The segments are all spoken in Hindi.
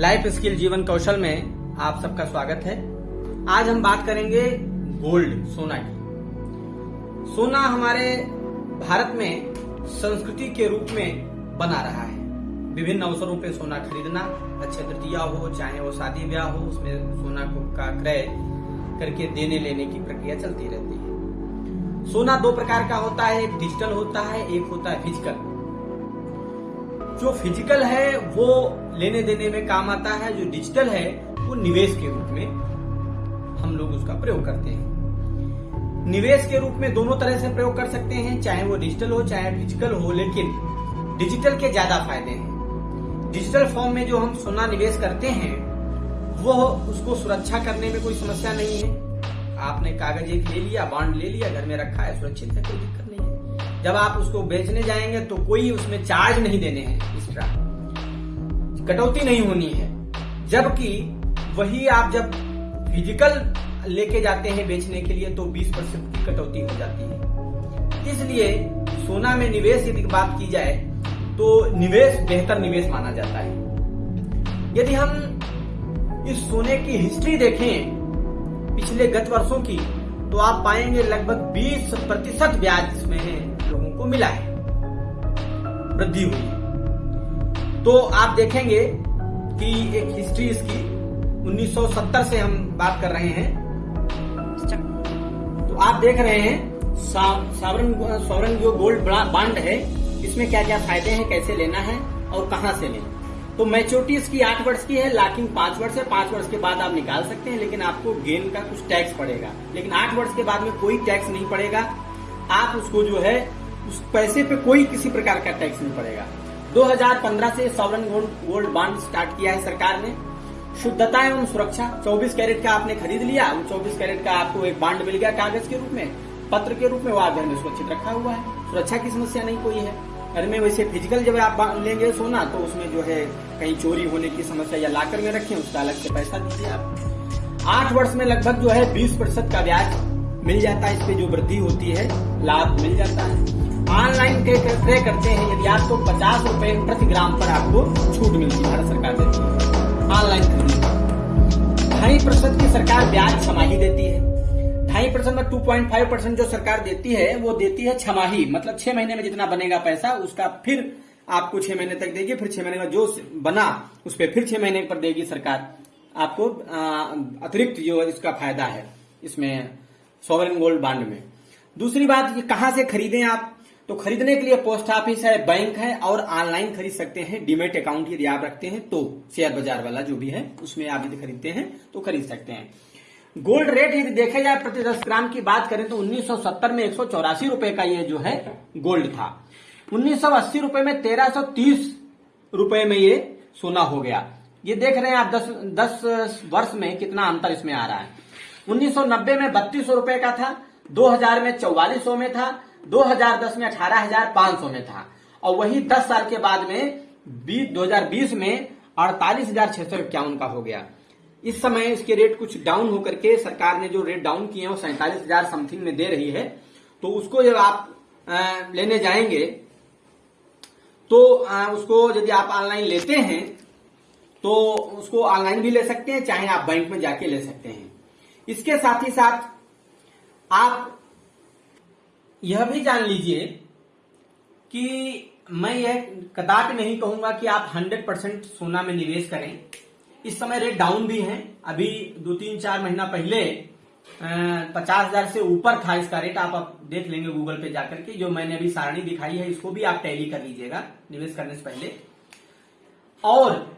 लाइफ स्किल जीवन कौशल में आप सबका स्वागत है। आज हम बात करेंगे गोल्ड, सोना की। सोना हमारे भारत में संस्कृति के रूप में बना रहा है। विभिन्न अवसरों पे सोना खरीदना, अच्छे तृतीया हो, चाहे वो शादी ब्याह हो, उसमें सोना को का क्रय करके देने लेने की प्रक्रिया चलती रहती है। सोना दो प्रकार का होता है, एक डिजिटल होता है, एक होता है फ़िज़िकल। जो फ़िज़िकल है, वो लेने देने में काम आता है, जो डिजिटल है, वो निवेश के रूप में हम लोग उसका प्रयोग करते हैं। निवेश के रूप में दोनों तरह से प्रयोग कर सकते हैं, चाहे वो डिजिटल हो, चाहे फ़िज़िकल हो, लेकिन डिजिटल के ज़्यादा फ़ायदे हैं। डिजिटल फॉर्म में जो हम सोना निवेश करते हैं, वो उसको सुरक्षा करने में कोई समस्या नहीं है। आपने कागज़ एक ले लिया बॉन्ड ले लिया, घर में रखा है, सुरक्षित है, कोई दिक्कत नहीं है। जब आप उसको बेचने जाएँगे तो कोई उसमें चार्ज नहीं देने हैं एक्स्ट्रा कटौती नहीं होनी है। जबकि वही आप जब फ़िज़िकल लेके जाते हैं बेचने के लिए तो 20 परसेंट की कटौती हो जाती है। इसलिए सोना में निवेश यदि बात की जाए तो निवेश बेहतर निवेश माना जाता है। यदि हम इस सोने की हिस्ट्री देखें पिछले गत वर्षों की तो आप पाएँगे लगभग 20 प्रतिशत ब्याज इसमें है। को मिला है। वृद्धि हुई। है तो आप देखेंगे कि एक हिस्ट्री इसकी 1970 से हम बात कर रहे हैं। तो आप देख रहे हैं सावरन सॉवरन जो गोल्ड बांड है। इसमें क्या क्या फ़ायदे हैं, कैसे लेना है और कहाँ से लें? तो मैच्योरिटी इसकी आठ वर्ष की है लॉकिंग पाँच वर्ष है। पाँच वर्ष के बाद आप निकाल सकते हैं, लेकिन आपको गेन का कुछ टैक्स पड़ेगा। लेकिन आठ वर्ष के बाद में कोई टैक्स नहीं पड़ेगा। आप उसको जो है उस पैसे पे कोई किसी प्रकार का टैक्स नहीं पड़ेगा। 2015 से सॉवरन गोल्ड बॉन्ड स्टार्ट किया है सरकार ने। शुद्धता एवं सुरक्षा 24 कैरेट का आपने खरीद लिया वो 24 कैरेट का आपको एक बॉन्ड मिल गया कागज़ के रूप में, पत्र के रूप में, वो घर में सुरक्षित रखा हुआ है। सुरक्षा की समस्या नहीं कोई है। घर में वैसे फ़िज़िकल जब आप लेंगे सोना तो उसमें जो है कहीं चोरी होने की समस्या या लाकर में रखें, उसका अलग से पैसा दीजिए आप। आठ वर्ष में लगभग जो है बीस प्रतिशत का ब्याज मिल जाता है, इस पे जो वृद्धि होती है, लाभ मिल जाता है। ऑनलाइन क्रय करते हैं। यदि आपको पचास रूपए प्रति ग्राम पर आपको छूट मिलती है भारत सरकार देती है ऑनलाइन खरीदने ढाई प्रतिशत की सरकार ब्याज छमाही देती है। ढाई परसेंट में टू पॉइंट फाइव परसेंट जो सरकार देती है, वो देती है छमाही मतलब छह महीने में जितना बनेगा पैसा, उसका फिर आपको छह महीने तक देगी, फिर छह महीने में जो बना, उस पर फिर छह महीने पर देगी सरकार। आपको अतिरिक्त जो इसका फ़ायदा है, इसमें सॉवरन गोल्ड बांड में। दूसरी बात कहाँ से खरीदें आप? तो खरीदने के लिए पोस्ट ऑफ़िस है बैंक है और ऑनलाइन खरीद सकते हैं डीमेट अकाउंट यदि आप रखते हैं तो शेयर बाज़ार वाला जो भी है, उसमें आप यदि खरीदते हैं तो खरीद सकते हैं। गोल्ड रेट यदि देखा जाए प्रति दस ग्राम की बात करें तो 1970 में एक रुपए का ये जो है गोल्ड था। 1980 रुपए में 1330 रुपए में ये सोना हो गया। ये देख रहे हैं आप 10 10 वर्ष में कितना अंतर इसमें आ रहा है। 1990 में बत्तीस रुपए का था 2000 में चौवालीस में था 2010 में, अठारह हज़ार पाँच सौ में था। और वही 10 साल के बाद में 2020 में, अड़तालीस हज़ार छह सौ इक्यावन का हो गया। इस समय इसके रेट कुछ डाउन होकर के सरकार ने जो रेट डाउन किए हैं, वो सैंतालीस हज़ार समथिंग में दे रही है। तो उसको जब आप लेने जाएँगे तो उसको यदि आप ऑनलाइन लेते हैं तो उसको ऑनलाइन भी ले सकते हैं, चाहे आप बैंक में जाके ले सकते हैं। इसके साथ ही साथ आप यह भी जान लीजिए कि मैं यह कदापि नहीं कहूँगा कि आप 100 परसेंट सोना में निवेश करें। इस समय रेट डाउन भी है। अभी दो तीन चार महीना पहले पचास हज़ार से ऊपर था इसका रेट आप, आप देख लेंगे गूगल पे जाकर के। जो मैंने अभी सारणी दिखाई है इसको भी आप टैली कर लीजिएगा निवेश करने से पहले। और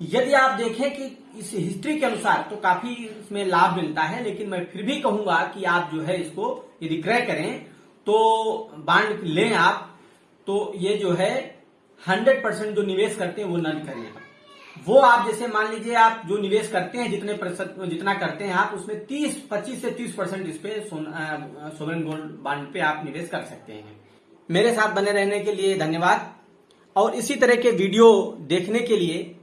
यदि आप देखें कि इस हिस्ट्री के अनुसार तो काफ़ी इसमें लाभ मिलता है लेकिन मैं फिर भी कहूँगा कि आप जो है इसको यदि क्रय करें तो बांड लें आप तो ये जो है हंड्रेड परसेंट जो निवेश करते हैं, वो न करें। वो आप जैसे मान लीजिए आप जो निवेश करते हैं, जितने प्रतिशत, जितना करते हैं आप, उसमें 30 25 से 30 परसेंट इस पे सोवरेन गोल्ड बांड पे आप निवेश कर सकते हैं। मेरे साथ बने रहने के लिए धन्यवाद। और इसी तरह के वीडियो देखने के लिए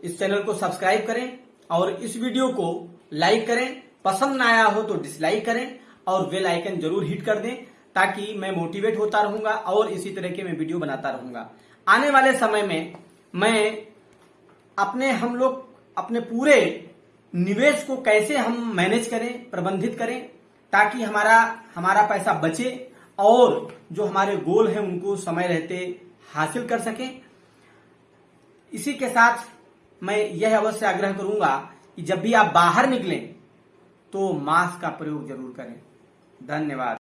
इस चैनल को सब्सक्राइब करें और इस वीडियो को लाइक करें। पसंद ना आया हो तो डिसलाइक करें और बेल आइकन ज़रूर हिट कर दें ताकि मैं मोटिवेट होता रहूँगा और इसी तरह के मैं वीडियो बनाता रहूँगा। आने वाले समय में मैं अपने हम लोग, अपने पूरे निवेश को कैसे हम मैनेज करें, प्रबंधित करें, ताकि हमारा हमारा पैसा बचे और जो हमारे गोल हैं उनको समय रहते हासिल कर सकें। इसी के साथ मैं यह अवश्य आग्रह करूँगा कि जब भी आप बाहर निकलें तो मास्क का प्रयोग ज़रूर करें। धन्यवाद।